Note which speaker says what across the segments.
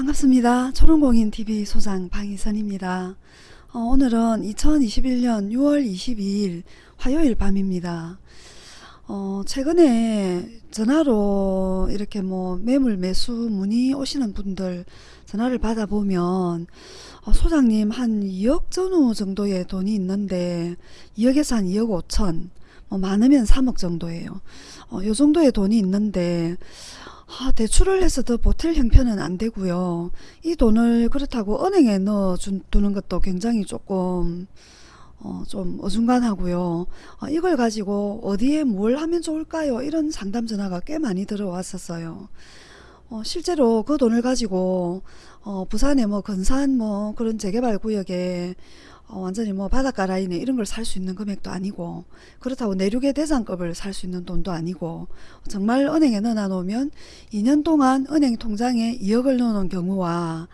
Speaker 1: 반갑습니다. 초롱공인TV 소장 방희선입니다. 어, 오늘은 2021년 6월 22일 화요일 밤입니다. 어, 최근에 전화로 이렇게 뭐 매물 매수 문의 오시는 분들 전화를 받아보면 어, 소장님 한 2억 전후 정도의 돈이 있는데 2억에서 한 2억 5천 뭐 많으면 3억 정도예요. 어, 요 정도의 돈이 있는데 아, 대출을 해서 더 보탤 형편은 안 되고요. 이 돈을 그렇다고 은행에 넣어 두는 것도 굉장히 조금 어, 좀 어중간하고요. 어, 이걸 가지고 어디에 뭘 하면 좋을까요? 이런 상담 전화가 꽤 많이 들어왔었어요. 어, 실제로 그 돈을 가지고 어, 부산에 뭐 근산 뭐 그런 재개발 구역에 어, 완전히 뭐 바닷가 라인에 이런 걸 살 수 있는 금액도 아니고 그렇다고 내륙의 대장급을 살 수 있는 돈도 아니고 정말 은행에 넣어 놓으면 2년 동안 은행 통장에 2억을 넣어 놓은 경우와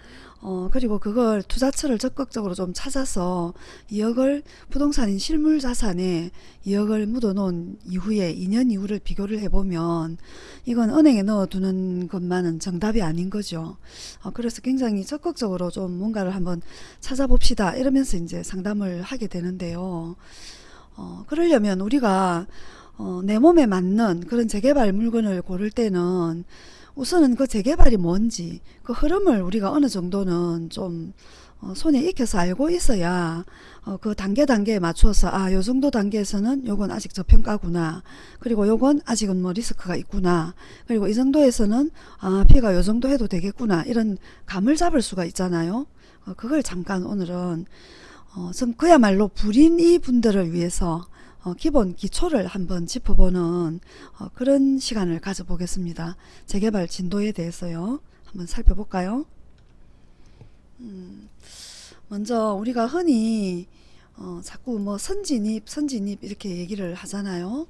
Speaker 1: 어, 그리고 그걸 투자처를 적극적으로 좀 찾아서 2억을 부동산인 실물 자산에 2억을 묻어 놓은 이후에 2년 이후를 비교를 해보면 이건 은행에 넣어두는 것만은 정답이 아닌 거죠. 어, 그래서 굉장히 적극적으로 좀 뭔가를 한번 찾아봅시다 이러면서 이제 상담을 하게 되는데요. 어, 그러려면 우리가 어, 내 몸에 맞는 그런 재개발 물건을 고를 때는 우선은 그 재개발이 뭔지 그 흐름을 우리가 어느 정도는 좀 어, 손에 익혀서 알고 있어야 어, 그 단계 단계에 맞춰서 아 요 정도 단계에서는 요건 아직 저평가구나. 그리고 요건 아직은 뭐 리스크가 있구나. 그리고 이 정도에서는 아 피가 요 정도 해도 되겠구나. 이런 감을 잡을 수가 있잖아요. 어, 그걸 잠깐 오늘은 어, 좀 그야말로 불인 이 분들을 위해서 어, 기본 기초를 한번 짚어보는 어, 그런 시간을 가져보겠습니다. 재개발 진도에 대해서요. 한번 살펴볼까요? 음, 먼저 우리가 흔히 어, 자꾸 뭐 선진입 선진입 이렇게 얘기를 하잖아요.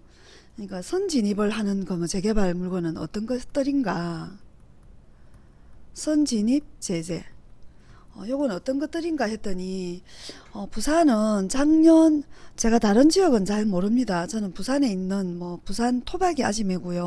Speaker 1: 그러니까 선진입을 하는 거 뭐 재개발 물건은 어떤 것들인가 선진입 제재 어, 요건 어떤 것들인가 했더니 어, 부산은 작년 제가 다른 지역은 잘 모릅니다. 저는 부산에 있는 뭐 부산 토박이 아지매고요.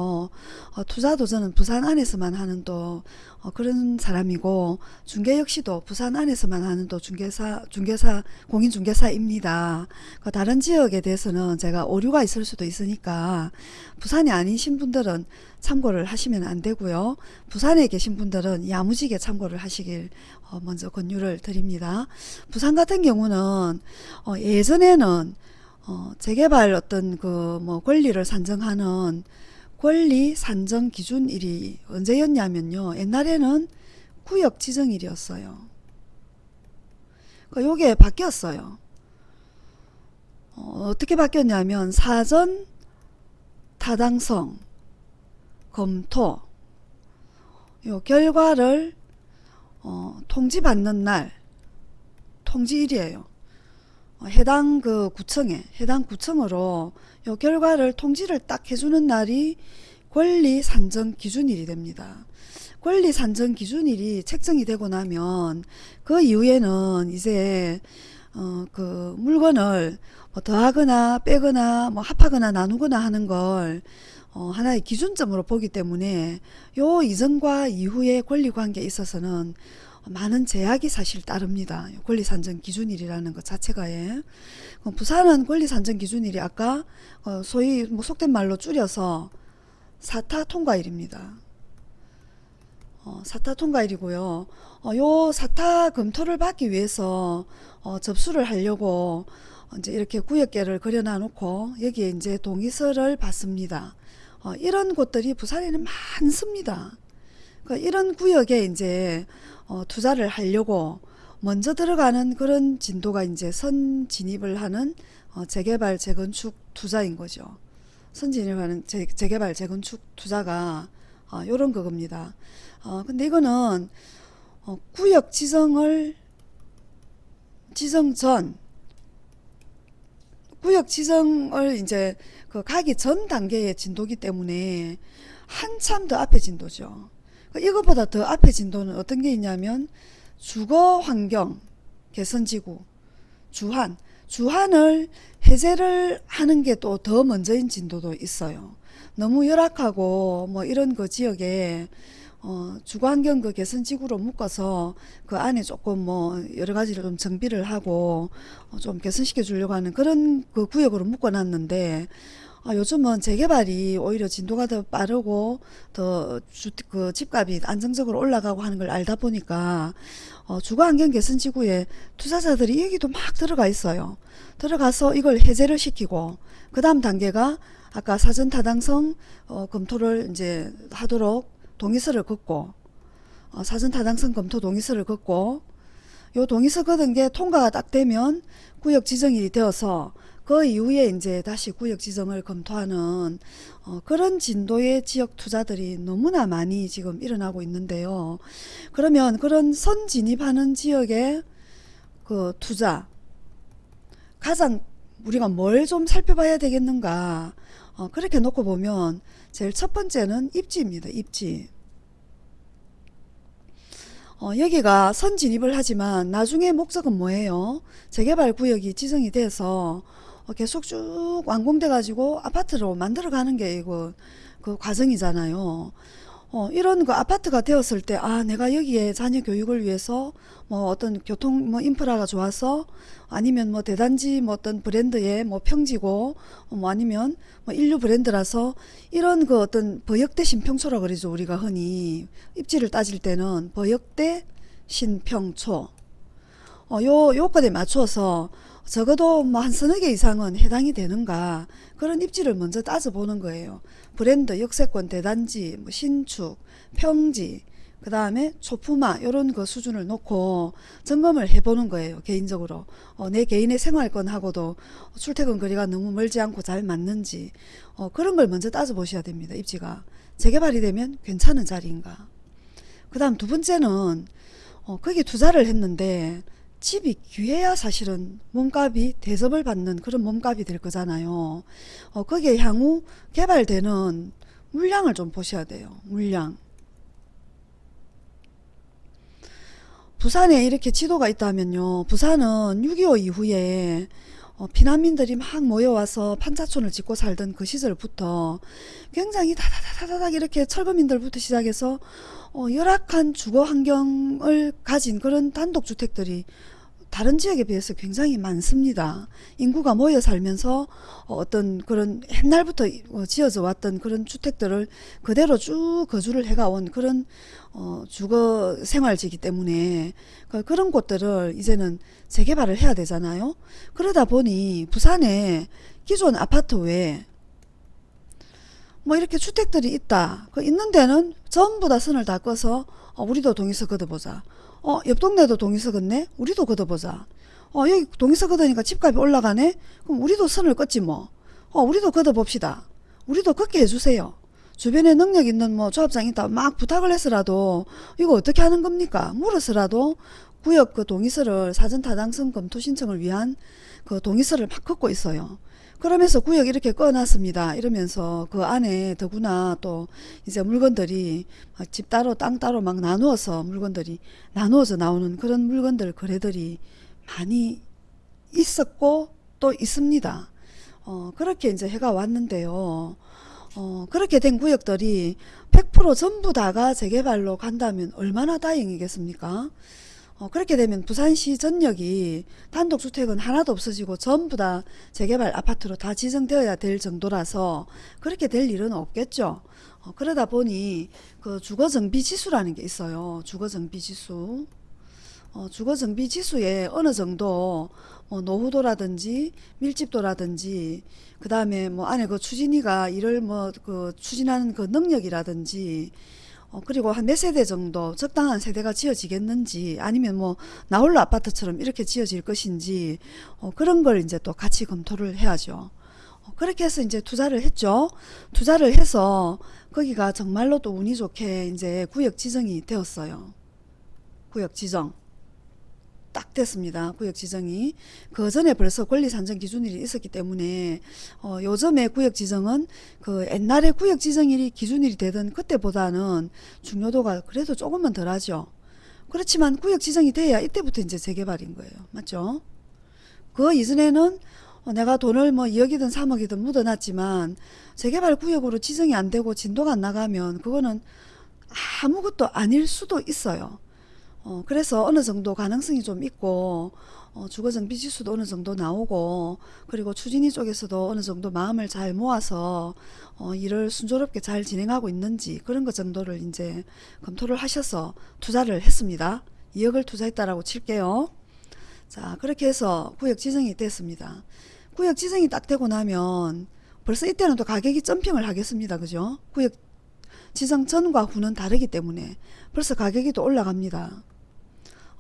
Speaker 1: 어, 투자도 저는 부산 안에서만 하는 또 어, 그런 사람이고 중개 역시도 부산 안에서만 하는 또 중개사 중개사 공인 중개사입니다. 그 다른 지역에 대해서는 제가 오류가 있을 수도 있으니까 부산이 아니신 분들은 참고를 하시면 안 되고요. 부산에 계신 분들은 야무지게 참고를 하시길 어, 먼저 권유를 드립니다. 부산 같은 경우는 어, 예전에는 어, 재개발 어떤 그 뭐 권리를 산정하는 권리 산정 기준일이 언제였냐면요. 옛날에는 구역 지정일이었어요. 그 요게 바뀌었어요. 어, 어떻게 바뀌었냐면 사전 타당성 검토 요 결과를 어, 통지받는 날 통지일이에요. 어, 해당 그 구청에 해당 구청으로 요 결과를 통지를 딱 해주는 날이 권리 산정 기준일이 됩니다. 권리 산정 기준일이 책정이 되고 나면 그 이후에는 이제 어, 그 물건을 뭐 더하거나 빼거나 뭐 합하거나 나누거나 하는 걸 어, 하나의 기준점으로 보기 때문에 요 이전과 이후의 권리관계에 있어서는 많은 제약이 사실 따릅니다. 권리산정 기준일이라는 것 자체가 예. 부산은 권리산정 기준일이 아까 어, 소위 뭐 속된 말로 줄여서 사타 통과일입니다. 어, 사타 통과일이고요. 어, 요 사타 검토를 받기 위해서 어, 접수를 하려고 이제 이렇게 구역계를 그려놔 놓고 여기에 이제 동의서를 받습니다. 어, 이런 곳들이 부산에는 많습니다. 그러니까 이런 구역에 이제 어, 투자를 하려고 먼저 들어가는 그런 진도가 이제 선 진입을 하는 어, 재개발 재건축 투자인 거죠. 선 진입하는 재, 재개발 재건축 투자가 어, 요런 그겁니다. 어, 근데 이거는 어, 구역 지정을 지정 전 구역 지정을 이제 그 가기 전 단계의 진도기 때문에 한참 더 앞에 진도죠. 그 이것보다 더 앞에 진도는 어떤 게 있냐면 주거 환경 개선 지구 주한 주한을 해제를 하는 게 또 더 먼저인 진도도 있어요. 너무 열악하고 뭐 이런 그 지역에 어, 주거환경 그 개선 지구로 묶어서 그 안에 조금 뭐 여러 가지를 좀 정비를 하고 어, 좀 개선시켜 주려고 하는 그런 그 구역으로 묶어놨는데 아, 요즘은 재개발이 오히려 진도가 더 빠르고 더 주, 그 집값이 안정적으로 올라가고 하는 걸 알다 보니까 어, 주거환경 개선 지구에 투자자들이 여기도 막 들어가 있어요. 들어가서 이걸 해제를 시키고 그 다음 단계가 아까 사전 타당성 어, 검토를 이제 하도록 동의서를 긋고 어, 사전 타당성 검토 동의서를 긋고 요 동의서 긋은 게 통과가 딱 되면 구역 지정이 되어서 그 이후에 이제 다시 구역 지정을 검토하는 어, 그런 진도의 지역 투자들이 너무나 많이 지금 일어나고 있는데요. 그러면 그런 선 진입하는 지역의 그 투자 가장 우리가 뭘 좀 살펴봐야 되겠는가 어, 그렇게 놓고 보면 제일 첫 번째는 입지입니다. 입지. 어, 여기가 선 진입을 하지만 나중에 목적은 뭐예요? 재개발 구역이 지정이 돼서 어, 계속 쭉 완공돼 가지고 아파트로 만들어 가는 게 이거 그 과정이잖아요. 어, 이런 그 아파트가 되었을 때, 아, 내가 여기에 자녀 교육을 위해서 뭐 어떤 교통 뭐 인프라가 좋아서 아니면 뭐 대단지 뭐 어떤 브랜드의 뭐 평지고 어, 뭐 아니면 뭐 인류 브랜드라서 이런 그 어떤 버역대 신평초라 그러죠. 우리가 흔히 입지를 따질 때는 버역대 신평초. 어, 요 요건에 맞춰서 적어도 뭐 한 서너 개 이상은 해당이 되는가 그런 입지를 먼저 따져보는 거예요. 브랜드, 역세권, 대단지, 뭐 신축, 평지, 그 다음에 초품화 이런 그 수준을 놓고 점검을 해보는 거예요. 개인적으로 어, 내 개인의 생활권하고도 출퇴근 거리가 너무 멀지 않고 잘 맞는지 어, 그런 걸 먼저 따져보셔야 됩니다. 입지가 재개발이 되면 괜찮은 자리인가. 그 다음 두 번째는 어, 거기 투자를 했는데 집이 귀해야 사실은 몸값이 대접을 받는 그런 몸값이 될 거잖아요. 어, 거기에 향후 개발되는 물량을 좀 보셔야 돼요. 물량. 부산에 이렇게 지도가 있다면요. 부산은 6.25 이후에 어, 피난민들이 막 모여와서 판자촌을 짓고 살던 그 시절부터 굉장히 다다다다닥 이렇게 철거민들부터 시작해서 어, 열악한 주거 환경을 가진 그런 단독주택들이 다른 지역에 비해서 굉장히 많습니다. 인구가 모여 살면서 어, 어떤 그런 옛날부터 어, 지어져 왔던 그런 주택들을 그대로 쭉 거주를 해가온 그런 어, 주거 생활지기 때문에 그- 그런 곳들을 이제는 재개발을 해야 되잖아요. 그러다 보니 부산에 기존 아파트 외에 뭐 이렇게 주택들이 있다. 그 있는 데는 전부 다 선을 다 꺼서 어, 우리도 동의서 걷어보자. 어, 옆 동네도 동의서 걷네? 우리도 걷어보자. 어, 여기 동의서 걷으니까 집값이 올라가네? 그럼 우리도 선을 껐지 뭐. 어, 우리도 걷어봅시다. 우리도 걷게 해주세요. 주변에 능력 있는 뭐 조합장 있다 막 부탁을 해서라도 이거 어떻게 하는 겁니까? 물어서라도 구역 그 동의서를 사전 타당성 검토 신청을 위한 그 동의서를 막 걷고 있어요. 그러면서 구역 이렇게 꺼놨습니다. 이러면서 그 안에 더구나 또 이제 물건들이 막집 따로 땅 따로 막 나누어서 물건들이 나누어서 나오는 그런 물건들 거래들이 많이 있었고 또 있습니다. 어, 그렇게 이제 해가 왔는데요. 어, 그렇게 된 구역들이 100% 전부 다가 재개발로 간다면 얼마나 다행이겠습니까? 어, 그렇게 되면 부산시 전역이 단독주택은 하나도 없어지고 전부 다 재개발 아파트로 다 지정되어야 될 정도라서 그렇게 될 일은 없겠죠. 어, 그러다 보니 그 주거정비 지수라는 게 있어요. 주거정비 지수. 어, 주거정비 지수에 어느 정도 뭐 노후도라든지 밀집도라든지 그 다음에 뭐 안에 그 추진위가 이를 뭐그 추진하는 그 능력이라든지 어, 그리고 한 몇 세대 정도 적당한 세대가 지어지겠는지 아니면 뭐 나홀로 아파트처럼 이렇게 지어질 것인지 어, 그런 걸 이제 또 같이 검토를 해야죠. 어, 그렇게 해서 이제 투자를 했죠. 투자를 해서 거기가 정말로 또 운이 좋게 이제 구역 지정이 되었어요. 구역 지정. 딱 됐습니다. 구역 지정이. 그 전에 벌써 권리 산정 기준일이 있었기 때문에 어, 요즘의 구역 지정은 그 옛날에 구역 지정일이 기준일이 되던 그때보다는 중요도가 그래도 조금은 덜하죠. 그렇지만 구역 지정이 돼야 이때부터 이제 재개발인 거예요. 맞죠? 그 이전에는 어, 내가 돈을 뭐 2억이든 3억이든 묻어놨지만 재개발 구역으로 지정이 안 되고 진도가 안 나가면 그거는 아무것도 아닐 수도 있어요. 어, 그래서 어느 정도 가능성이 좀 있고 어, 주거정비 지수도 어느 정도 나오고 그리고 추진위 쪽에서도 어느 정도 마음을 잘 모아서 어, 일을 순조롭게 잘 진행하고 있는지 그런 것 정도를 이제 검토를 하셔서 투자를 했습니다. 2억을 투자했다라고 칠게요. 자 그렇게 해서 구역 지정이 됐습니다. 구역 지정이 딱 되고 나면 벌써 이때는 또 가격이 점핑을 하겠습니다. 그죠? 구역 지정 전과 후는 다르기 때문에 벌써 가격이 또 올라갑니다.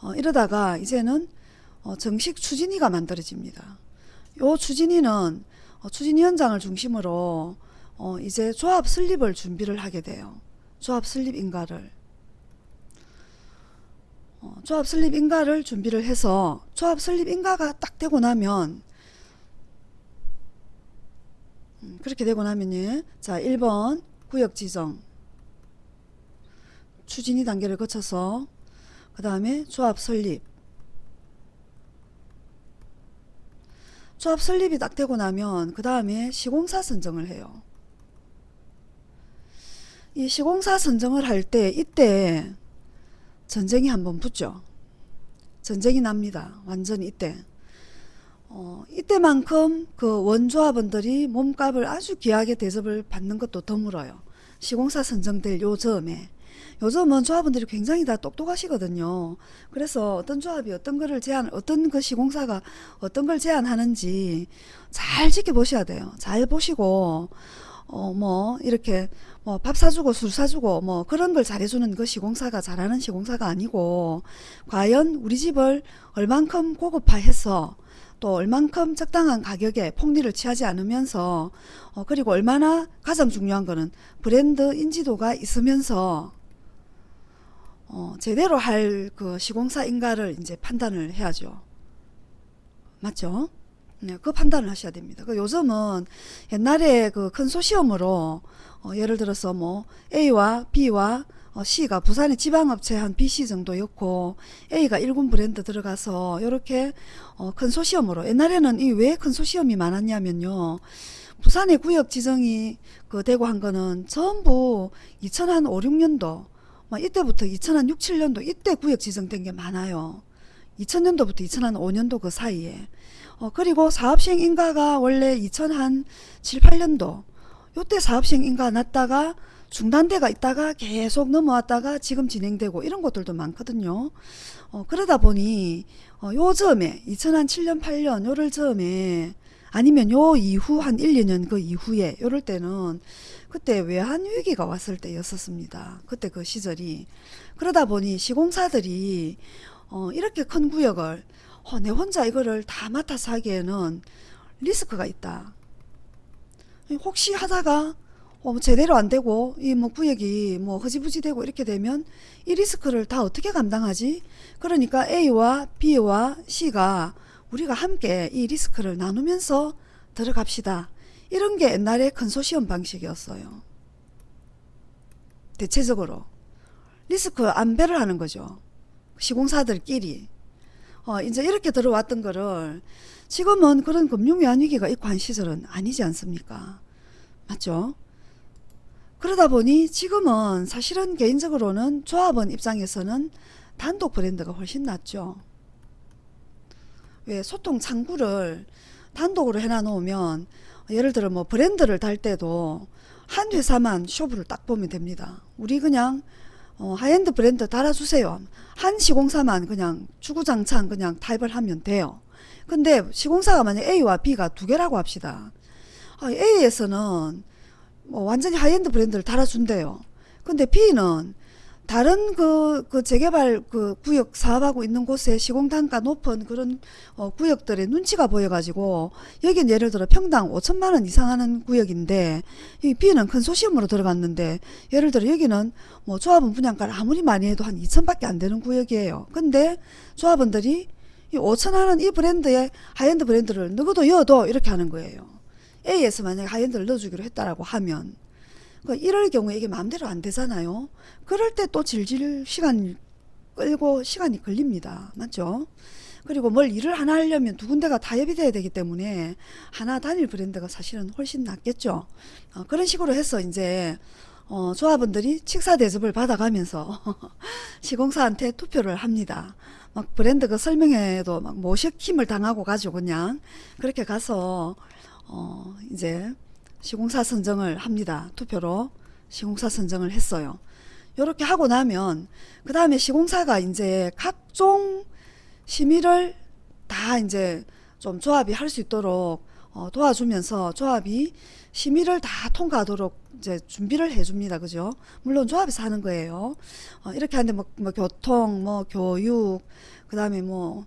Speaker 1: 어, 이러다가 이제는 어, 정식 추진위가 만들어집니다. 요 추진위는 어, 추진위원장을 중심으로 어, 이제 조합 설립을 준비를 하게 돼요. 조합 설립 인가를 어, 조합 설립 인가를 준비를 해서 조합 설립 인가가 딱 되고 나면 음, 그렇게 되고 나면요. 자 1번 구역 지정 추진위 단계를 거쳐서 그 다음에 조합 설립 조합 설립이 딱 되고 나면 그 다음에 시공사 선정을 해요. 이 시공사 선정을 할 때 이때 전쟁이 한번 붙죠. 전쟁이 납니다. 완전히 이때. 어, 이때만큼 그 원조합원들이 몸값을 아주 귀하게 대접을 받는 것도 드물어요. 시공사 선정될 요 점에. 요즘은 조합원들이 굉장히 다 똑똑하시거든요. 그래서 어떤 조합이 어떤 거를 제안, 어떤 그 시공사가 어떤 걸 제안하는지 잘 지켜보셔야 돼요. 잘 보시고, 어, 뭐, 이렇게, 뭐, 밥 사주고 술 사주고, 뭐, 그런 걸 잘해주는 그 시공사가 잘하는 시공사가 아니고, 과연 우리 집을 얼만큼 고급화해서, 또 얼만큼 적당한 가격에 폭리를 취하지 않으면서, 어, 그리고 얼마나 가장 중요한 거는 브랜드 인지도가 있으면서, 어, 제대로 할 그 시공사인가를 이제 판단을 해야죠. 맞죠? 네, 그 판단을 하셔야 됩니다. 그 요즘은 옛날에 그 컨소시엄으로 어, 예를 들어서 뭐 A와 B와 어, C가 부산의 지방업체 한 BC 정도였고 A가 1군 브랜드 들어가서 이렇게 어, 컨소시엄으로 옛날에는 이 왜 컨소시엄이 많았냐면요. 부산의 구역 지정이 그 되고 한 거는 전부 2005, 6년도 막 이때부터 2006, 7년도 이때 구역 지정된 게 많아요. 2000년도부터 2005년도 그 사이에. 어, 그리고 사업시행 인가가 원래 2007, 8년도 요때 사업시행 인가 났다가 중단대가 있다가 계속 넘어왔다가 지금 진행되고 이런 것들도 많거든요. 어, 그러다 보니 어, 요 점에 2007년 8년 요럴 점에 아니면 요 이후 한 1, 2년 그 이후에 요럴 때는 그때 외환 위기가 왔을 때였었습니다. 그때 그 시절이 그러다 보니 시공사들이 어, 이렇게 큰 구역을 어, 내 혼자 이거를 다 맡아서 하기에는 리스크가 있다. 혹시 하다가 어, 제대로 안 되고 이 뭐 구역이 뭐 흐지부지 되고 이렇게 되면 이 리스크를 다 어떻게 감당하지? 그러니까 A와 B와 C가 우리가 함께 이 리스크를 나누면서 들어갑시다. 이런 게 옛날에 컨소시엄 방식이었어요. 대체적으로 리스크 안배를 하는 거죠. 시공사들끼리 어, 이제 이렇게 들어왔던 거를 지금은 그런 금융위안 위기가 있고 한 시절은 아니지 않습니까? 맞죠? 그러다 보니 지금은 사실은 개인적으로는 조합원 입장에서는 단독 브랜드가 훨씬 낫죠. 왜 소통 창구를 단독으로 해놔 놓으면 예를 들어 뭐 브랜드를 달 때도 한 회사만 쇼부를 딱 보면 됩니다. 우리 그냥 어, 하이엔드 브랜드 달아주세요. 한 시공사만 그냥 주구장창 그냥 타협을 하면 돼요. 근데 시공사가 만약 A와 B가 두 개라고 합시다. 아, A에서는 뭐 완전히 하이엔드 브랜드를 달아준대요. 근데 B는 다른 그, 그 재개발 그 구역 사업하고 있는 곳에 시공 단가 높은 그런 어, 구역들의 눈치가 보여가지고 여긴 예를 들어 평당 5천만 원 이상 하는 구역인데 이 B는 컨소시엄으로 들어갔는데 예를 들어 여기는 뭐 조합원 분양가를 아무리 많이 해도 한 2천밖에 안 되는 구역이에요. 근데 조합원들이 이 5천 하는 이 브랜드의 하이엔드 브랜드를 누구도 여도 이렇게 하는 거예요. A에서 만약에 하이엔드를 넣어주기로 했다라고 하면 그 이럴 경우에 이게 마음대로 안 되잖아요. 그럴 때 또 질질 시간 끌고 시간이 걸립니다. 맞죠? 그리고 뭘 일을 하나 하려면 두 군데가 타협이 돼야 되기 때문에 하나 단일 브랜드가 사실은 훨씬 낫겠죠. 어, 그런 식으로 해서 이제 어, 조합원들이 칙사 대접을 받아가면서 시공사한테 투표를 합니다. 막 브랜드 그 설명회도 막 모셔감을 당하고 가지고 그냥 그렇게 가서 어, 이제 시공사 선정을 합니다. 투표로 시공사 선정을 했어요. 요렇게 하고 나면 그 다음에 시공사가 이제 각종 심의를 다 이제 좀 조합이 할 수 있도록 어, 도와주면서 조합이 심의를 다 통과하도록 이제 준비를 해줍니다. 그죠? 물론 조합에서 하는 거예요. 어, 이렇게 하는데 뭐, 뭐 교통, 뭐 교육, 그 다음에 뭐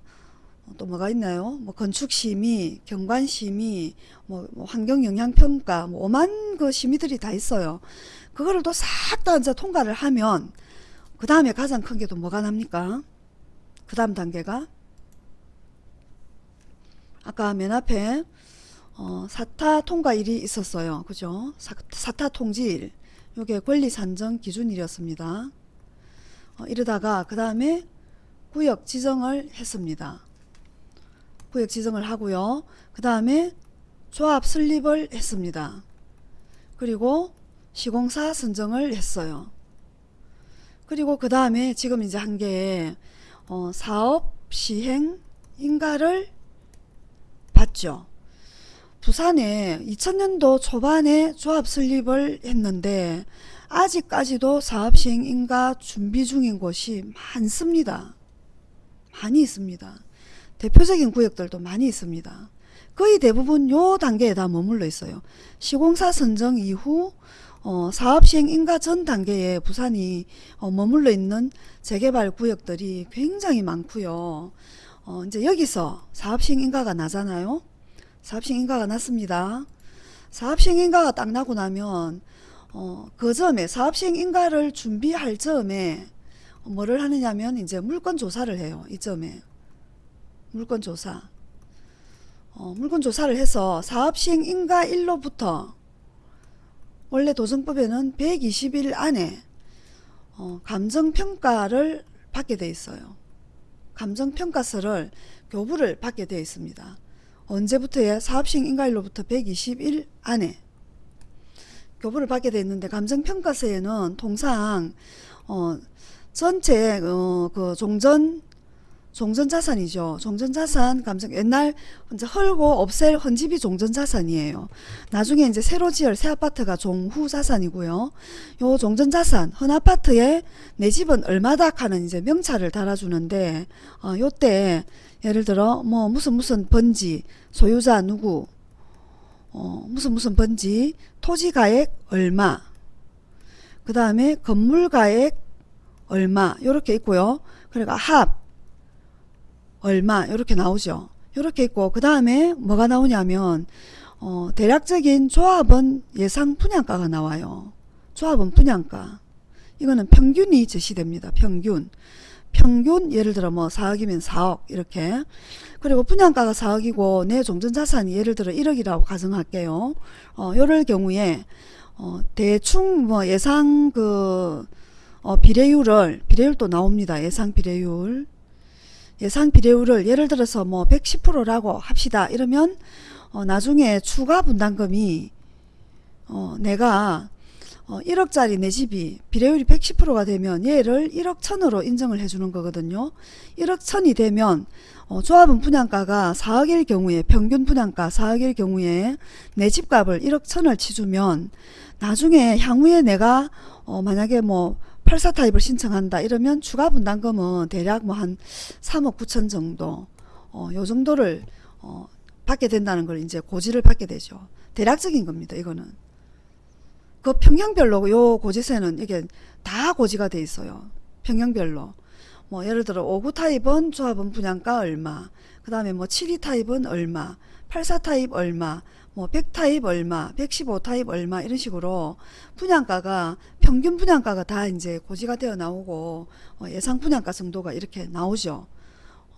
Speaker 1: 또 뭐가 있나요? 뭐 건축 심의, 경관 심의, 뭐, 뭐 환경 영향 평가, 뭐 오만 그 심의들이 다 있어요. 그거를 또 싹 다 이제 통과를 하면 그 다음에 가장 큰 게 또 뭐가 납니까? 그 다음 단계가 아까 맨 앞에 어, 사타 통과일이 있었어요. 그죠? 사, 사타 통지일. 요게 권리 산정 기준일이었습니다. 어, 이러다가 그 다음에 구역 지정을 했습니다. 구역 지정을 하고요. 그 다음에 조합 설립을 했습니다. 그리고 시공사 선정을 했어요. 그리고 그 다음에 지금 이제 한게 어, 사업 시행 인가를 받죠. 부산에 2000년도 초반에 조합 설립을 했는데 아직까지도 사업 시행 인가 준비 중인 곳이 많습니다. 많이 있습니다. 대표적인 구역들도 많이 있습니다. 거의 대부분 요 단계에 다 머물러 있어요. 시공사 선정 이후 어, 사업 시행 인가 전 단계에 부산이 어, 머물러 있는 재개발 구역들이 굉장히 많고요. 어, 이제 여기서 사업 시행 인가가 나잖아요. 사업 시행 인가가 났습니다. 사업 시행 인가가 딱 나고 나면 어, 그 점에 사업 시행 인가를 준비할 점에 뭐를 하느냐면 이제 물건 조사를 해요. 이 점에 물건 조사. 어, 물건 조사를 해서 사업 시행 인가 일로부터 원래 도정법에는 120일 안에 어, 감정평가를 받게 돼 있어요. 감정평가서를 교부를 받게 되어 있습니다. 언제부터야 사업시행 인가일로부터 120일 안에 교부를 받게 되어 있는데 감정평가서에는 통상 어, 전체 어, 그 종전 종전자산이죠. 종전자산 감정 옛날 이제 헐고 없앨 헌집이 종전자산이에요. 나중에 이제 새로 지을 새 아파트가 종후자산이고요. 요 종전자산 헌 아파트에 내 집은 얼마다 하는 이제 명찰을 달아주는데 어, 요때 예를 들어 뭐 무슨 무슨 번지 소유자 누구 어, 무슨 무슨 번지 토지가액 얼마 그 다음에 건물가액 얼마 요렇게 있고요. 그러니까 합 얼마 이렇게 나오죠. 이렇게 있고 그 다음에 뭐가 나오냐면 어, 대략적인 조합원 예상 분양가가 나와요. 조합원 분양가 이거는 평균이 제시됩니다. 평균 평균 예를 들어 뭐 4억이면 4억 이렇게 그리고 분양가가 4억이고 내 종전자산이 예를 들어 1억이라고 가정할게요. 어, 요럴 경우에 어, 대충 뭐 예상 그 어, 비례율을 비례율도 나옵니다. 예상 비례율 예상 비례율을 예를 들어서 뭐 110%라고 합시다. 이러면 어, 나중에 추가 분담금이 어, 내가 어, 1억짜리 내 집이 비례율이 110%가 되면 얘를 1억 천으로 인정을 해주는 거거든요. 1억 천이 되면 어, 조합은 분양가가 4억일 경우에 평균 분양가 4억일 경우에 내 집값을 1억 천을 치주면 나중에 향후에 내가 어, 만약에 뭐 84 타입을 신청한다 이러면 추가 분담금은 대략 뭐 한 3억 9천 정도 어, 요 정도를 어, 받게 된다는 걸 이제 고지를 받게 되죠. 대략적인 겁니다. 이거는 그 평형별로 요 고지세는 이게 다 고지가 돼 있어요. 평형별로 뭐 예를 들어 59 타입은 조합원 분양가 얼마 그 다음에 뭐72 타입은 얼마 84 타입 얼마 뭐 100타입 얼마, 115타입 얼마 이런 식으로 분양가가 평균 분양가가 다 이제 고지가 되어 나오고 어, 예상 분양가 정도가 이렇게 나오죠.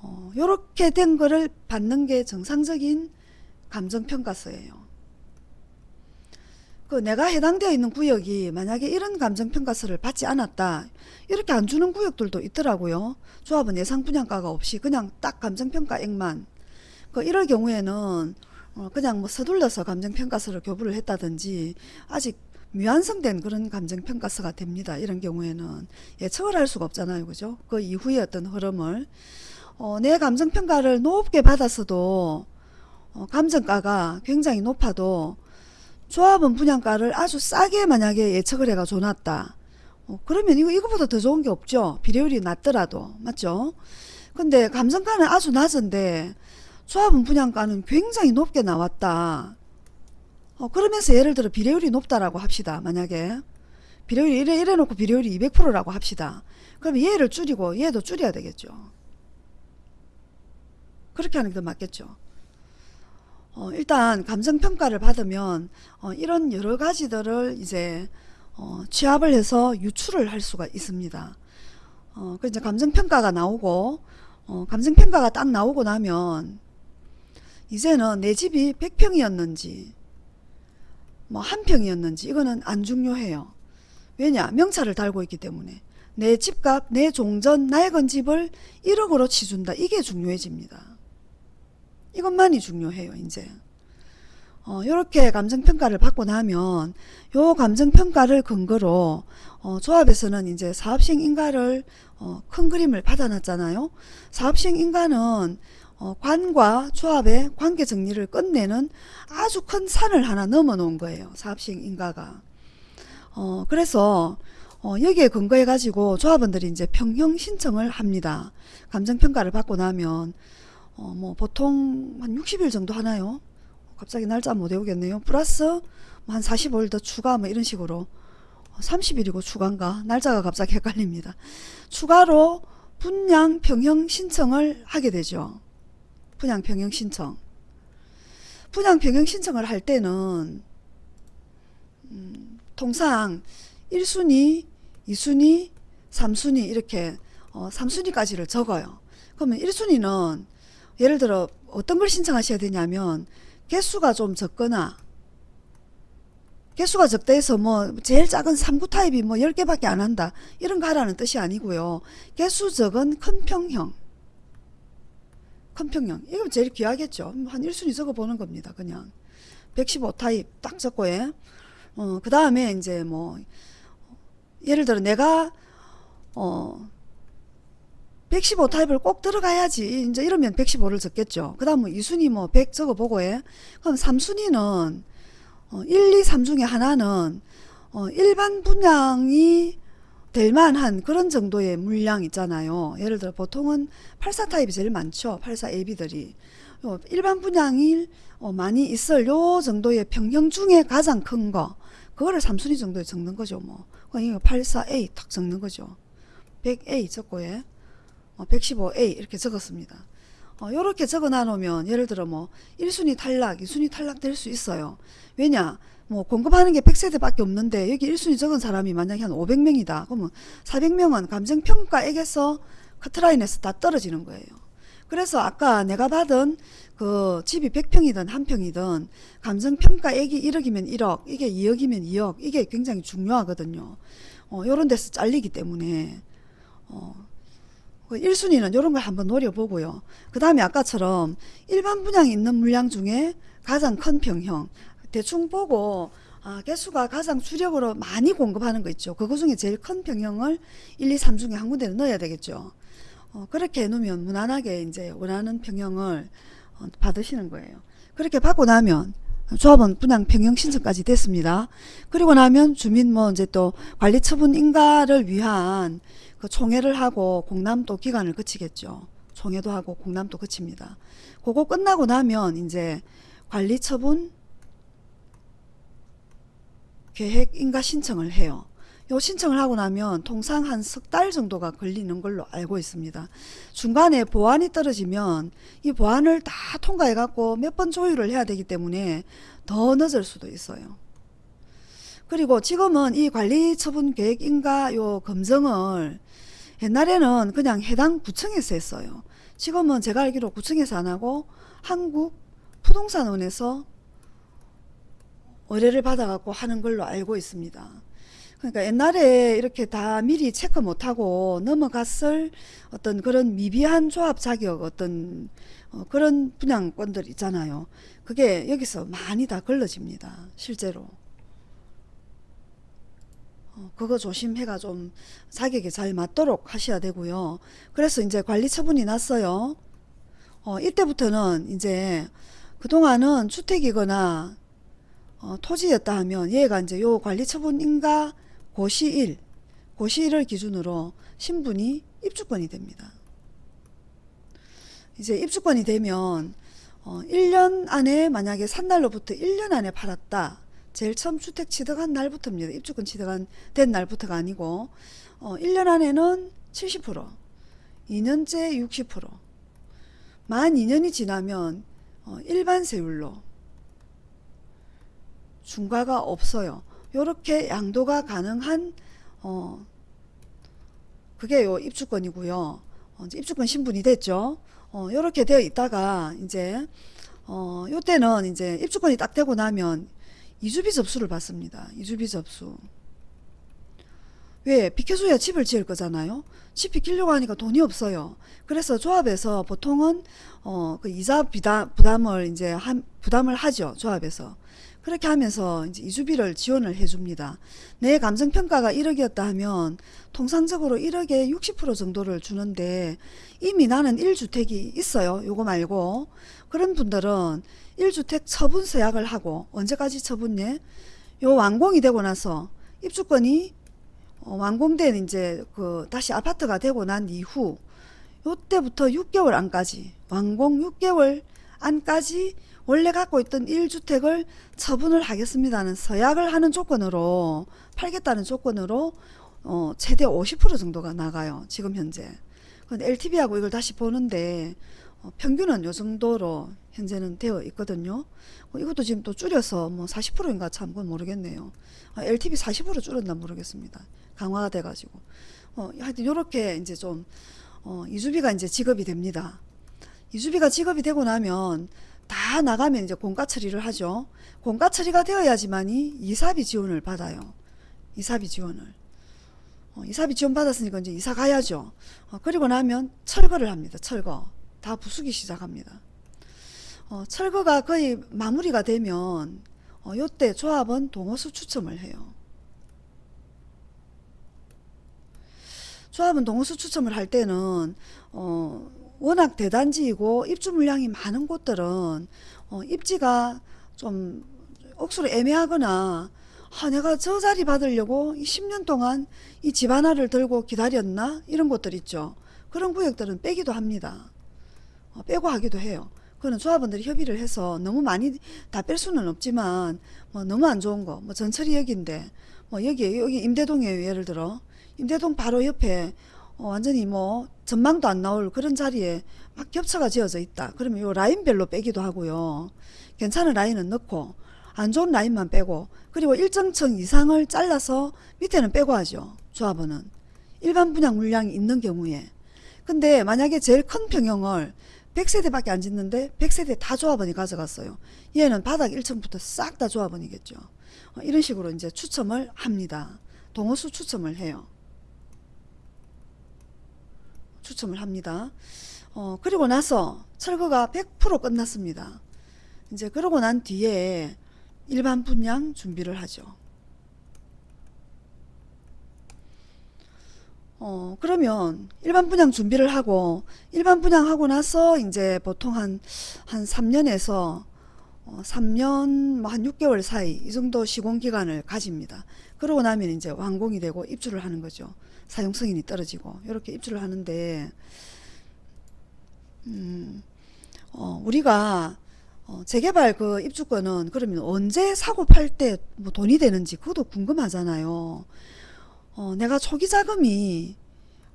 Speaker 1: 어, 요렇게 된 거를 받는 게 정상적인 감정평가서예요. 그 내가 해당되어 있는 구역이 만약에 이런 감정평가서를 받지 않았다 이렇게 안 주는 구역들도 있더라고요. 조합은 예상 분양가가 없이 그냥 딱 감정평가액만 그 이럴 경우에는 어, 그냥 뭐 서둘러서 감정평가서를 교부를 했다든지 아직 미완성된 그런 감정평가서가 됩니다. 이런 경우에는 예측을 할 수가 없잖아요. 그죠? 그 이후의 어떤 흐름을 어, 내 감정평가를 높게 받았어도 어, 감정가가 굉장히 높아도 조합원 분양가를 아주 싸게 만약에 예측을 해가 줘놨다. 어, 그러면 이거 이거보다 더 좋은 게 없죠. 비례율이 낮더라도 맞죠? 근데 감정가는 아주 낮은데 조합원 분양가는 굉장히 높게 나왔다. 어, 그러면서 예를 들어 비례율이 높다라고 합시다. 만약에 비례율이 이래, 이래 놓고 비례율이 200%라고 합시다. 그러면 얘를 줄이고 얘도 줄여야 되겠죠. 그렇게 하는 게 더 맞겠죠. 어, 일단 감정평가를 받으면 어, 이런 여러 가지들을 이제 어, 취합을 해서 유출을 할 수가 있습니다. 어, 그 이제 감정평가가 나오고 어, 감정평가가 딱 나오고 나면 이제는 내 집이 100평이었는지 뭐 한 평이었는지 이거는 안 중요해요. 왜냐? 명찰을 달고 있기 때문에. 내 집값 내 종전 낡은 집을 1억으로 치준다. 이게 중요해집니다. 이것만이 중요해요 이제. 어, 이렇게 감정평가를 받고 나면 요 감정평가를 근거로 어, 조합에서는 이제 사업시행 인가를 어, 큰 그림을 받아놨잖아요. 사업시행 인가는 어, 관과 조합의 관계 정리를 끝내는 아주 큰 산을 하나 넘어 놓은 거예요 사업시행 인가가 어, 그래서 어, 여기에 근거해 가지고 조합원들이 이제 평형 신청을 합니다 감정평가를 받고 나면 어, 뭐 보통 한 60일 정도 하나요? 갑자기 날짜 못 외우겠네요. 플러스 뭐 한 45일 더 추가 뭐 이런 식으로 30일이고 추가인가 날짜가 갑자기 헷갈립니다. 추가로 분양 평형 신청을 하게 되죠. 분양 평형 신청. 분양 평형 신청을 할 때는 음, 통상 1순위, 2순위, 3순위 이렇게 어, 3순위까지를 적어요. 그러면 1순위는 예를 들어 어떤 걸 신청하셔야 되냐면 개수가 좀 적거나 개수가 적다 해서 뭐 제일 작은 3구 타입이 뭐 10개밖에 안 한다 이런 거 하라는 뜻이 아니고요 개수 적은 큰 평형 큰 평형. 이거 제일 귀하겠죠. 한 1순위 적어 보는 겁니다 그냥. 115 타입 딱 적고 예. 어, 그 다음에 이제 뭐 예를 들어 내가 어 115 타입을 꼭 들어가야지. 이제 이러면 115를 적겠죠. 그 다음 뭐 2순위 뭐 100 적어보고 해 그럼 3순위는 어, 1, 2, 3 중에 하나는 어, 일반 분양이 될 만한 그런 정도의 물량 있잖아요 예를 들어 보통은 84 타입이 제일 많죠 84 AB들이 어, 일반 분양이 어, 많이 있을 요 정도의 평형 중에 가장 큰 거 그거를 3순위 정도에 적는 거죠 뭐 84A 딱 적는 거죠 100A 적고 해 115A 어, 이렇게 적었습니다. 어, 이렇게 적어 놔놓으면 예를 들어 뭐 1순위 탈락, 2순위 탈락 될 수 있어요. 왜냐? 뭐 공급하는 게 100세대밖에 없는데 여기 1순위 적은 사람이 만약에 한 500명이다. 그러면 400명은 감정평가액에서 커트라인에서 다 떨어지는 거예요. 그래서 아까 내가 받은 그 집이 100평이든 한 평이든 감정평가액이 1억이면 1억, 이게 2억이면 2억, 이게 굉장히 중요하거든요. 어, 요런 데서 잘리기 때문에 어, 1순위는 이런 걸 한번 노려보고요. 그 다음에 아까처럼 일반 분양이 있는 물량 중에 가장 큰 평형 대충 보고 아, 개수가 가장 주력으로 많이 공급하는 거 있죠. 그거 중에 제일 큰 평형을 1, 2, 3 중에 한 군데를 넣어야 되겠죠. 어, 그렇게 해놓으면 무난하게 이제 원하는 평형을 어, 받으시는 거예요. 그렇게 받고 나면 조합원 분양 평형 신청까지 됐습니다. 그리고 나면 주민 뭐 이제 또 관리 처분 인가를 위한 그 총회를 하고 공람도 기간을 거치겠죠. 총회도 하고 공람도 거칩니다. 그거 끝나고 나면 이제 관리 처분 계획 인가 신청을 해요. 요 신청을 하고 나면 통상 한 석 달 정도가 걸리는 걸로 알고 있습니다. 중간에 보안이 떨어지면 이 보안을 다 통과해 갖고 몇 번 조율을 해야 되기 때문에 더 늦을 수도 있어요. 그리고 지금은 이 관리 처분 계획인가 요 검증을 옛날에는 그냥 해당 구청에서 했어요. 지금은 제가 알기로 구청에서 안 하고 한국 부동산원에서 의뢰를 받아갖고 하는 걸로 알고 있습니다. 그러니까 옛날에 이렇게 다 미리 체크 못하고 넘어갔을 어떤 그런 미비한 조합 자격 어떤 어 그런 분양권들 있잖아요. 그게 여기서 많이 다 걸러집니다. 실제로. 어, 그거 조심해가 좀 자격에 잘 맞도록 하셔야 되고요. 그래서 이제 관리 처분이 났어요. 어, 이때부터는 이제 그동안은 주택이거나 어, 토지였다 하면 얘가 이제 요 관리 처분인가 고시일, 고시일을 기준으로 신분이 입주권이 됩니다. 이제 입주권이 되면 어, 1년 안에 만약에 산 날로부터 1년 안에 팔았다. 제일 처음 주택 취득한 날부터입니다. 입주권 취득한 된 날부터가 아니고 어, 1년 안에는 70% 2년째 60%만 2년이 지나면 어, 일반 세율로 중과가 없어요. 요렇게 양도가 가능한 어 그게 요 입주권이고요. 어, 입주권 신분이 됐죠. 어 요렇게 되어 있다가 이제 어 요때는 이제 입주권이 딱 되고 나면 이주비 접수를 받습니다. 이주비 접수. 왜? 비켜줘야 집을 지을 거잖아요. 집 비키려고 하니까 돈이 없어요. 그래서 조합에서 보통은 어, 그 이자 부담을 이제 한, 부담을 하죠. 조합에서. 그렇게 하면서 이제 이주비를 지원을 해줍니다. 내 감정평가가 1억이었다 하면 통상적으로 1억에 60% 정도를 주는데 이미 나는 1주택이 있어요. 요거 말고. 그런 분들은 1주택 처분 서약을 하고 언제까지 처분해? 요 완공이 되고 나서 입주권이 어, 완공된 이제 그 다시 아파트가 되고 난 이후 요때부터 6개월 안까지 완공 6개월 안까지 원래 갖고 있던 1주택을 처분을 하겠습니다는 서약을 하는 조건으로 팔겠다는 조건으로 어, 최대 50% 정도가 나가요. 지금 현재. 근데 LTV하고 이걸 다시 보는데 어, 평균은 요 정도로 현재는 되어 있거든요. 어, 이것도 지금 또 줄여서 뭐 40%인가 참 그건 모르겠네요. 아, LTV 40% 줄었나 모르겠습니다. 강화가 돼가지고. 어, 하여튼 요렇게 이제 좀 어, 이주비가 이제 지급이 됩니다. 이주비가 지급이 되고 나면 다 나가면 이제 공가 처리를 하죠. 공가 처리가 되어야지만이 이사비 지원을 받아요. 이사비 지원을. 어, 이사비 지원 받았으니까 이제 이사 가야죠. 어, 그리고 나면 철거를 합니다. 철거. 다 부수기 시작합니다. 어, 철거가 거의 마무리가 되면 어, 요때 조합은 동호수 추첨을 해요. 조합은 동호수 추첨을 할 때는 어, 워낙 대단지이고 입주 물량이 많은 곳들은 어, 입지가 좀 억수로 애매하거나 아, 내가 저 자리 받으려고 10년 동안 이 집 하나를 들고 기다렸나 이런 곳들 있죠. 그런 구역들은 빼기도 합니다. 어, 빼고 하기도 해요. 그거는 조합원들이 협의를 해서 너무 많이 다 뺄 수는 없지만 뭐 너무 안 좋은 거, 뭐 전철이 여기인데 뭐 여기 여기 임대동이에요 예를 들어 임대동 바로 옆에 어, 완전히 뭐 전망도 안 나올 그런 자리에 막 겹쳐가 지어져 있다. 그러면 요 라인별로 빼기도 하고요. 괜찮은 라인은 넣고 안 좋은 라인만 빼고 그리고 일정층 이상을 잘라서 밑에는 빼고 하죠. 조합원은 일반 분양 물량이 있는 경우에 근데 만약에 제일 큰 평형을 100세대밖에 안 짓는데 100세대 다 조합원이 가져갔어요. 얘는 바닥 1층부터 싹 다 조합원이겠죠. 어, 이런 식으로 이제 추첨을 합니다. 동호수 추첨을 해요. 추첨을 합니다. 어, 그리고 나서 철거가 100% 끝났습니다. 이제 그러고 난 뒤에 일반 분양 준비를 하죠. 어, 그러면 일반 분양 준비를 하고 일반 분양하고 나서 이제 보통 한, 한 3년에서 어, 3년 뭐 한 6개월 사이 이 정도 시공기간을 가집니다. 그러고 나면 이제 완공이 되고 입주를 하는 거죠. 사용 승인이 떨어지고 이렇게 입주를 하는데 음, 어, 우리가 어, 재개발 그 입주권은 그러면 언제 사고 팔 때 뭐 돈이 되는지 그것도 궁금하잖아요. 어, 내가 초기 자금이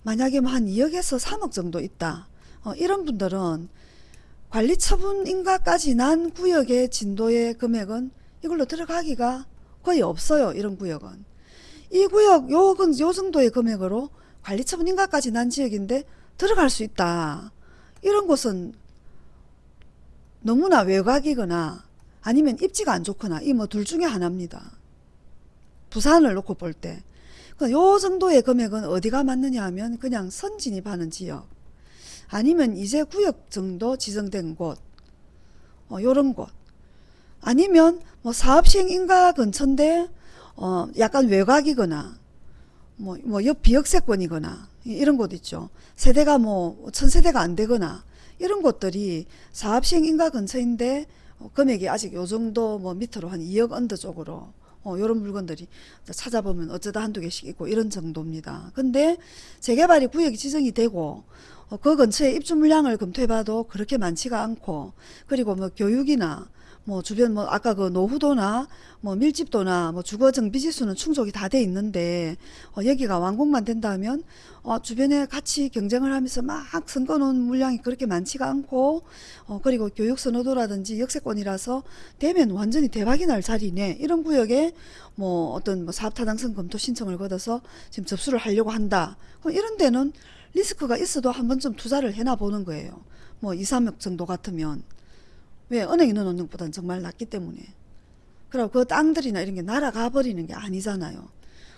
Speaker 1: 만약에 뭐 한 2억에서 3억 정도 있다. 어, 이런 분들은 관리 처분인가까지 난 구역의 진도의 금액은 이걸로 들어가기가 거의 없어요. 이런 구역은. 이 구역 요건 요 정도의 금액으로 관리 처분 인가까지 난 지역인데 들어갈 수 있다. 이런 곳은 너무나 외곽이거나 아니면 입지가 안 좋거나 이 뭐 둘 중에 하나입니다. 부산을 놓고 볼 때. 그요 정도의 금액은 어디가 맞느냐 하면 그냥 선진입하는 지역 아니면 이제 구역 정도 지정된 곳 어, 요런 곳 아니면 뭐 사업시행 인가 근처인데 어, 약간 외곽이거나 뭐, 뭐, 옆 비역세권이거나, 이- 이런 곳 있죠. 세대가 뭐, 천세대가 안 되거나, 이런 곳들이 사업시행 인가 근처인데, 어, 금액이 아직 요 정도 뭐 밑으로 한 2억 언더 쪽으로, 어, 요런 물건들이 찾아보면 어쩌다 한두 개씩 있고 이런 정도입니다. 근데 재개발이 구역이 지정이 되고, 어, 그 근처에 입주 물량을 검토해봐도 그렇게 많지가 않고, 그리고 뭐 교육이나, 뭐 주변 뭐 아까 그 노후도나 뭐 밀집도나 뭐 주거 정비 지수는 충족이 다 돼 있는데 어, 여기가 완공만 된다면 어, 주변에 같이 경쟁을 하면서 막 선거 놓은 물량이 그렇게 많지가 않고 어, 그리고 교육 선호도라든지 역세권이라서 되면 완전히 대박이 날 자리네. 이런 구역에 뭐 어떤 뭐 사업 타당성 검토 신청을 걷어서 지금 접수를 하려고 한다. 그럼 이런 데는 리스크가 있어도 한 번쯤 투자를 해나 보는 거예요. 뭐 2, 3억 정도 같으면 왜 은행에 넣어놓는 것보다는 정말 낫기 때문에. 그리고 그 땅들이나 이런 게 날아가 버리는 게 아니잖아요.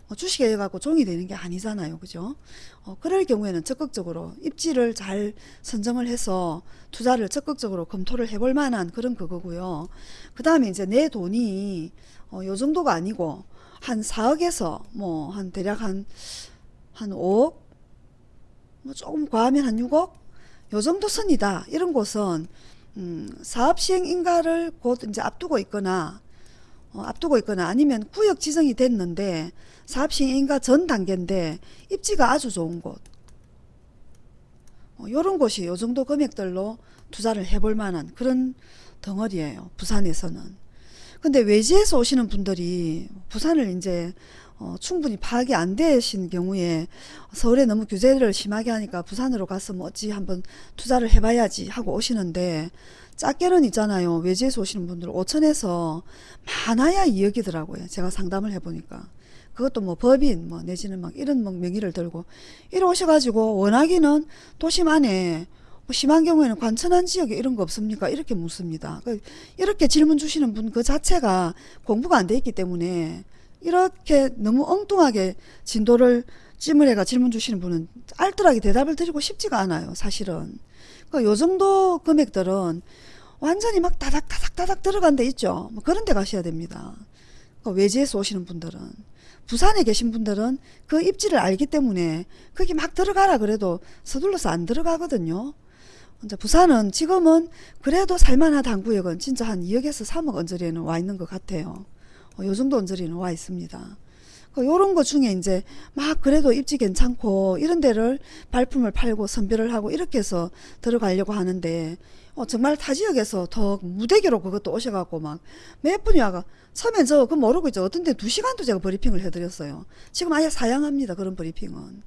Speaker 1: 뭐 주식에 해갖고 종이 되는 게 아니잖아요. 그죠? 어, 그럴 경우에는 적극적으로 입지를 잘 선정을 해서 투자를 적극적으로 검토를 해볼 만한 그런 그거고요. 그 다음에 이제 내 돈이 어, 요 정도가 아니고 한 4억에서 뭐 한 대략 한 한 5억? 뭐 조금 과하면 한 6억? 요 정도 선이다. 이런 곳은 음, 사업 시행 인가를 곧 이제 앞두고 있거나 어, 앞두고 있거나 아니면 구역 지정이 됐는데 사업 시행 인가 전 단계인데 입지가 아주 좋은 곳. 어, 요런 곳이 요 정도 금액들로 투자를 해볼 만한 그런 덩어리예요 부산에서는. 근데 외지에서 오시는 분들이 부산을 이제 어, 충분히 파악이 안 되신 경우에 서울에 너무 규제를 심하게 하니까 부산으로 가서 뭐 어찌 한번 투자를 해봐야지 하고 오시는데 작게는 있잖아요. 외지에서 오시는 분들 5천에서 많아야 2억이더라고요. 제가 상담을 해보니까. 그것도 뭐 법인 뭐 내지는 막 이런 뭐 명의를 들고 이래 오셔가지고 원하기는 도심 안에 뭐 심한 경우에는 관천한 지역에 이런 거 없습니까? 이렇게 묻습니다. 그 이렇게 질문 주시는 분 그 자체가 공부가 안 돼 있기 때문에 이렇게 너무 엉뚱하게 진도를 찜을해가 질문 주시는 분은 알뜰하게 대답을 드리고 싶지가 않아요. 사실은. 그러니까 요 정도 금액들은 완전히 막 다닥다닥 다닥 들어간 데 있죠. 뭐 그런 데 가셔야 됩니다. 그러니까 외지에서 오시는 분들은. 부산에 계신 분들은 그 입지를 알기 때문에 거기 막 들어가라 그래도 서둘러서 안 들어가거든요. 이제 부산은 지금은 그래도 살만하다 한 구역은 진짜 한 2억에서 3억 언저리에는 와 있는 것 같아요. 어, 요 정도 언저리는 와 있습니다. 그 요런 거 중에 이제 막 그래도 입지 괜찮고 이런 데를 발품을 팔고 선별을 하고 이렇게 해서 들어가려고 하는데 어, 정말 타 지역에서 더 무대기로 그것도 오셔갖고 막 몇 분이 와가 처음엔 저 그거 모르고 있죠. 어떤 데 두 시간도 제가 브리핑을 해드렸어요. 지금 아예 사양합니다. 그런 브리핑은.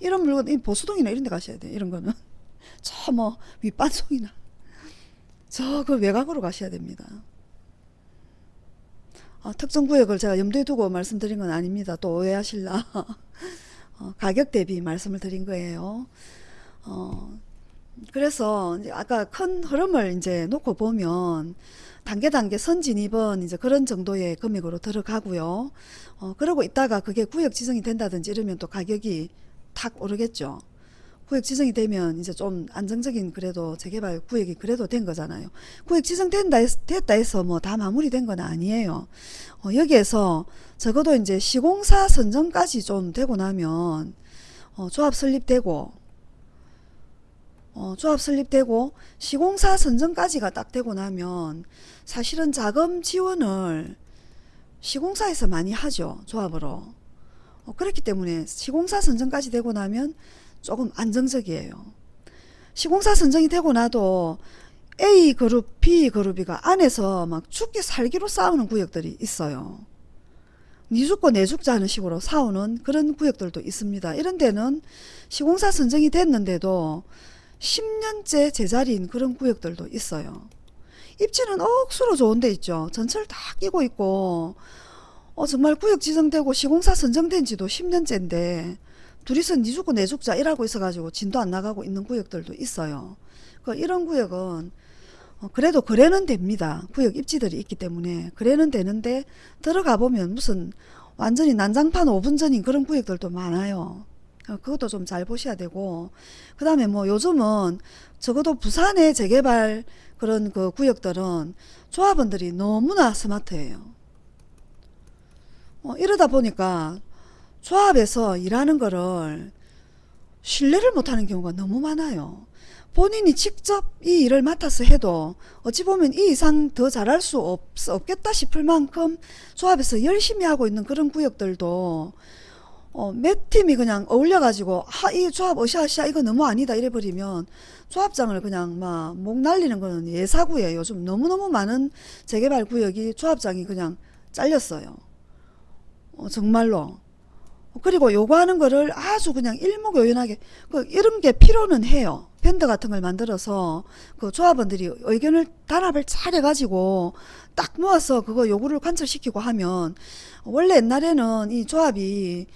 Speaker 1: 이런 물건, 이 보수동이나 이런 데 가셔야 돼. 이런 거는. 저 뭐 윗반송이나 저 그 외곽으로 가셔야 됩니다. 어, 특정 구역을 제가 염두에 두고 말씀드린 건 아닙니다. 또 오해하실라. 어, 가격 대비 말씀을 드린 거예요. 어, 그래서 아까 큰 흐름을 이제 놓고 보면 단계 단계 선진 입은 이제 그런 정도의 금액으로 들어가고요. 어, 그러고 있다가 그게 구역 지정이 된다든지 이러면 또 가격이 탁 오르겠죠. 구역 지정이 되면 이제 좀 안정적인 그래도 재개발 구역이 그래도 된 거잖아요. 구역 지정된다 됐다 해서 뭐 다 마무리된 건 아니에요. 어, 여기에서 적어도 이제 시공사 선정까지 좀 되고 나면 어, 조합 설립되고 어, 조합 설립되고 시공사 선정까지가 딱 되고 나면 사실은 자금 지원을 시공사에서 많이 하죠. 조합으로. 어, 그렇기 때문에 시공사 선정까지 되고 나면 조금 안정적이에요. 시공사 선정이 되고 나도 A 그룹, B 그룹이가 안에서 막 죽기 살기로 싸우는 구역들이 있어요. 니 죽고 내 죽자 하는 식으로 싸우는 그런 구역들도 있습니다. 이런 데는 시공사 선정이 됐는데도 10년째 제자리인 그런 구역들도 있어요. 입지는 억수로 좋은 데 있죠. 전철 다 끼고 있고 어, 정말 구역 지정되고 시공사 선정된 지도 10년째인데 둘이서 니 죽고 내 죽자 일하고 있어가지고 진도 안 나가고 있는 구역들도 있어요. 그 이런 구역은 어, 그래도 거래는 됩니다. 구역 입지들이 있기 때문에 거래는 되는데 들어가 보면 무슨 완전히 난장판 5분 전인 그런 구역들도 많아요. 어, 그것도 좀 잘 보셔야 되고 그 다음에 뭐 요즘은 적어도 부산의 재개발 그런 그 구역들은 조합원들이 너무나 스마트해요. 어, 이러다 보니까 조합에서 일하는 거를 신뢰를 못하는 경우가 너무 많아요. 본인이 직접 이 일을 맡아서 해도 어찌 보면 이 이상 더 잘할 수 없, 없겠다 싶을 만큼 조합에서 열심히 하고 있는 그런 구역들도 어, 몇 팀이 그냥 어울려가지고 아, 이 조합 어시아시아 이거 너무 아니다 이래버리면 조합장을 그냥 막 목 날리는 거는 예사구예요. 요즘 너무너무 많은 재개발 구역이 조합장이 그냥 잘렸어요. 어, 정말로. 그리고 요구하는 거를 아주 그냥 일목요연하게 그 이런 게 필요는 해요. 밴드 같은 걸 만들어서 그 조합원들이 의견을 단합을 잘 해가지고 딱 모아서 그거 요구를 관철시키고 하면 원래 옛날에는 이 조합이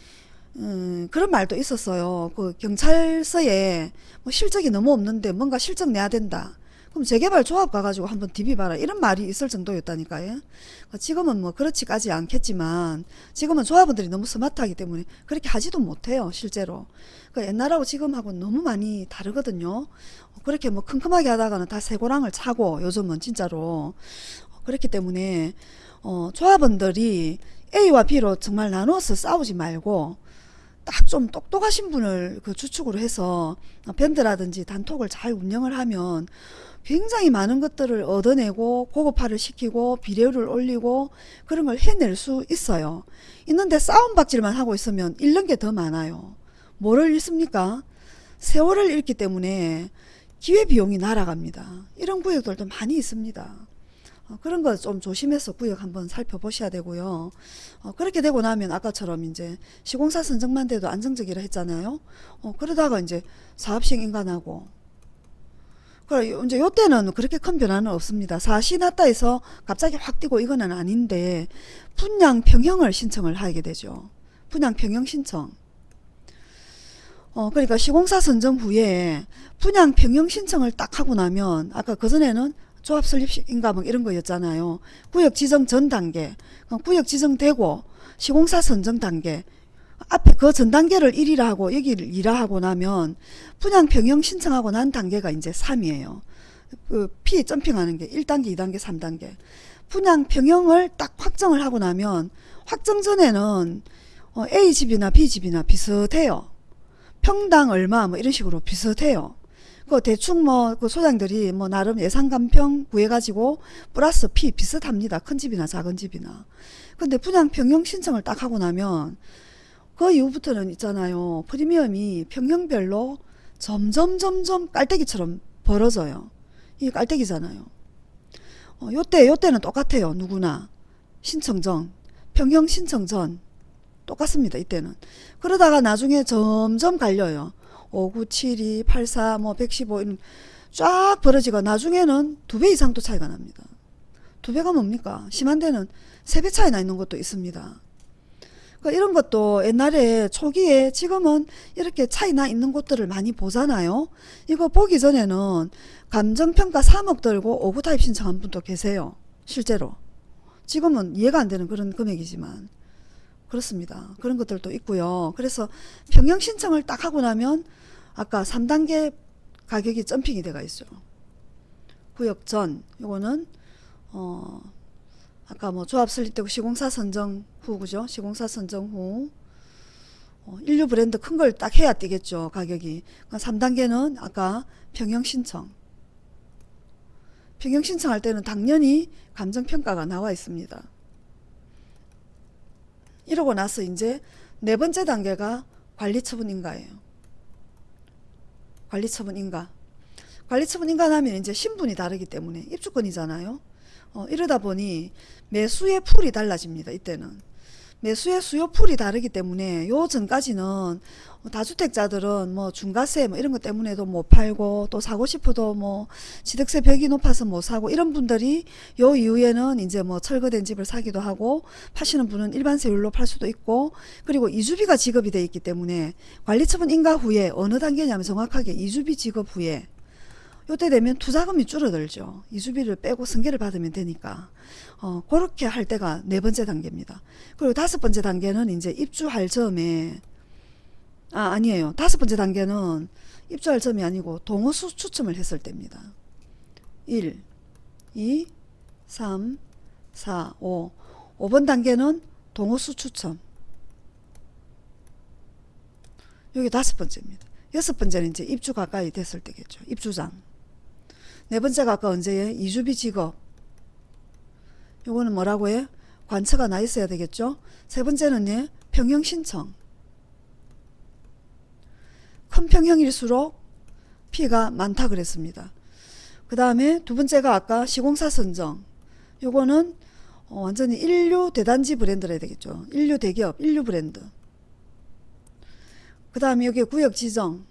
Speaker 1: 음, 그런 말도 있었어요. 그 경찰서에 뭐 실적이 너무 없는데 뭔가 실적 내야 된다. 그럼 재개발 조합 가가지고 한번 디비봐라 이런 말이 있을 정도였다니까요. 그러니까 지금은 뭐 그렇지까지 않겠지만 지금은 조합원들이 너무 스마트하기 때문에 그렇게 하지도 못해요 실제로. 그러니까 옛날하고 지금하고 너무 많이 다르거든요. 그렇게 뭐 큼큼하게 하다가는 다 새고랑을 차고 요즘은 진짜로 그렇기 때문에 어, 조합원들이 A와 B로 정말 나눠서 싸우지 말고 딱좀 똑똑하신 분을 그 주축으로 해서 밴드라든지 단톡을 잘 운영을 하면 굉장히 많은 것들을 얻어내고 고급화를 시키고 비례율을 올리고 그런 걸 해낼 수 있어요. 있는데 싸움박질만 하고 있으면 잃는 게 더 많아요. 뭐를 잃습니까? 세월을 잃기 때문에 기회비용이 날아갑니다. 이런 구역들도 많이 있습니다. 어, 그런 거 좀 조심해서 구역 한번 살펴보셔야 되고요. 어, 그렇게 되고 나면 아까처럼 이제 시공사 선정만 돼도 안정적이라 했잖아요. 어, 그러다가 이제 사업식 인간하고 그래 이제 요때는 그렇게 큰 변화는 없습니다. 사시 났다 해서 갑자기 확 뛰고 이거는 아닌데 분양 평형을 신청을 하게 되죠. 분양 평형 신청. 어 그러니까 시공사 선정 후에 분양 평형 신청을 딱 하고 나면 아까 그 전에는 조합 설립인가 뭐 이런 거였잖아요. 구역 지정 전 단계, 구역 지정되고 시공사 선정 단계, 앞에 그 전 단계를 1이라 하고 여기를 2라 하고 나면 분양 평형 신청하고 난 단계가 이제 3이에요. 그 P 점핑하는 게 1단계, 2단계, 3단계. 분양 평형을 딱 확정을 하고 나면 확정 전에는 어, A 집이나 B 집이나 비슷해요. 평당 얼마 뭐 이런 식으로 비슷해요. 그 대충 뭐 그 소장들이 뭐 나름 예상 감평 구해가지고 플러스 P 비슷합니다. 큰 집이나 작은 집이나. 근데 분양 평형 신청을 딱 하고 나면 그 이후부터는 있잖아요. 프리미엄이 평형별로 점점 점점 깔때기처럼 벌어져요. 이게 깔때기잖아요. 어, 요때 요때는 똑같아요. 누구나 신청 전 평형 신청 전 똑같습니다. 이때는 그러다가 나중에 점점 갈려요. 59, 72, 84, 뭐 115, 이런 쫙 벌어지고 나중에는 두 배 이상 또 차이가 납니다. 두 배가 뭡니까? 심한 데는 세 배 차이 나 있는 것도 있습니다. 그러니까 이런 것도 옛날에 초기에 지금은 이렇게 차이 나 있는 곳들을 많이 보잖아요. 이거 보기 전에는 감정평가 3억 들고 5구 타입 신청한 분도 계세요. 실제로. 지금은 이해가 안 되는 그런 금액이지만. 그렇습니다. 그런 것들도 있고요. 그래서 평형 신청을 딱 하고 나면 아까 3단계 가격이 점핑이 돼가 있어요. 구역 전 요거는 어 아까 뭐 조합 설립되고 시공사 선정 후 그죠? 시공사 선정 후 어, 인류 브랜드 큰 걸 딱 해야 뛰겠죠 가격이. 3단계는 아까 평형 신청. 평형 신청할 때는 당연히 감정평가가 나와 있습니다. 이러고 나서 이제 네 번째 단계가 관리처분 인가예요. 관리처분 인가. 관리처분 인가 하면 이제 신분이 다르기 때문에 입주권이잖아요. 어, 이러다 보니 매수의 풀이 달라집니다. 이때는. 매수의 수요 풀이 다르기 때문에 요 전까지는 다주택자들은 뭐 중과세 뭐 이런 것 때문에도 못 팔고 또 사고 싶어도 뭐 취득세 벽이 높아서 못 사고 이런 분들이 요 이후에는 이제 뭐 철거된 집을 사기도 하고 파시는 분은 일반 세율로 팔 수도 있고 그리고 이주비가 지급이 돼 있기 때문에 관리처분 인가 후에 어느 단계냐면 정확하게 이주비 지급 후에 요때 되면 투자금이 줄어들죠. 이주비를 빼고 승계를 받으면 되니까. 어, 그렇게 할 때가 네 번째 단계입니다. 그리고 다섯 번째 단계는 이제 입주할 점에, 아, 아니에요. 다섯 번째 단계는 입주할 점이 아니고 동호수 추첨을 했을 때입니다. 1, 2, 3, 4, 5. 5번 단계는 동호수 추첨. 여기 다섯 번째입니다. 여섯 번째는 이제 입주 가까이 됐을 때겠죠. 입주장. 네 번째가 아까 언제에 이주비 직업. 요거는 뭐라고 해? 관처가 나 있어야 되겠죠. 세 번째는 예, 평형 신청. 큰 평형일수록 피해가 많다 그랬습니다. 그 다음에 두 번째가 아까 시공사 선정. 요거는 어, 완전히 인류 대단지 브랜드라 되겠죠. 인류 대기업, 인류 브랜드. 그 다음에 여기 구역 지정.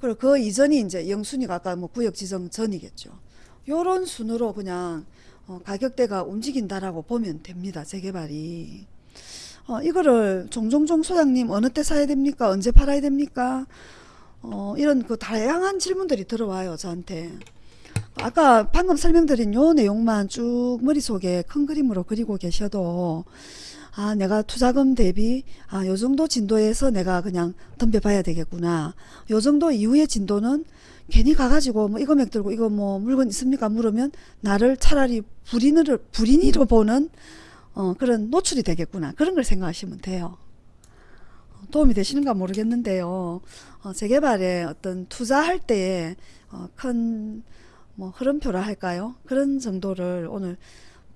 Speaker 1: 그리고 그 이전이 이제 영순위가 아까 뭐 구역 지정 전이겠죠. 요런 순으로 그냥 어, 가격대가 움직인다라고 보면 됩니다. 재개발이. 어, 이거를 종종종 소장님 어느 때 사야 됩니까? 언제 팔아야 됩니까? 어, 이런 그 다양한 질문들이 들어와요. 저한테. 아까 방금 설명드린 요 내용만 쭉 머릿속에 큰 그림으로 그리고 계셔도 아 내가 투자금 대비 아 요 정도 진도에서 내가 그냥 덤벼봐야 되겠구나. 요 정도 이후의 진도는 괜히 가가지고 뭐 이거 맥 들고 이거 뭐 물건 있습니까? 물으면 나를 차라리 불인으로 불인이로 보는 어 그런 노출이 되겠구나. 그런 걸 생각하시면 돼요. 도움이 되시는가 모르겠는데요. 어, 재개발에 어떤 투자할 때에 어, 큰뭐 흐름표라 할까요? 그런 정도를 오늘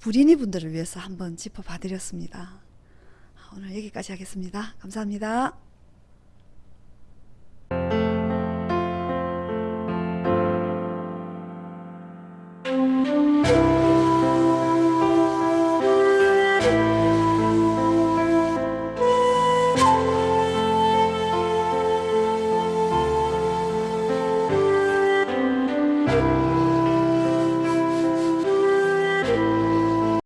Speaker 1: 불인이 분들을 위해서 한번 짚어봐 드렸습니다. 오늘 여기까지 하겠습니다. 감사합니다.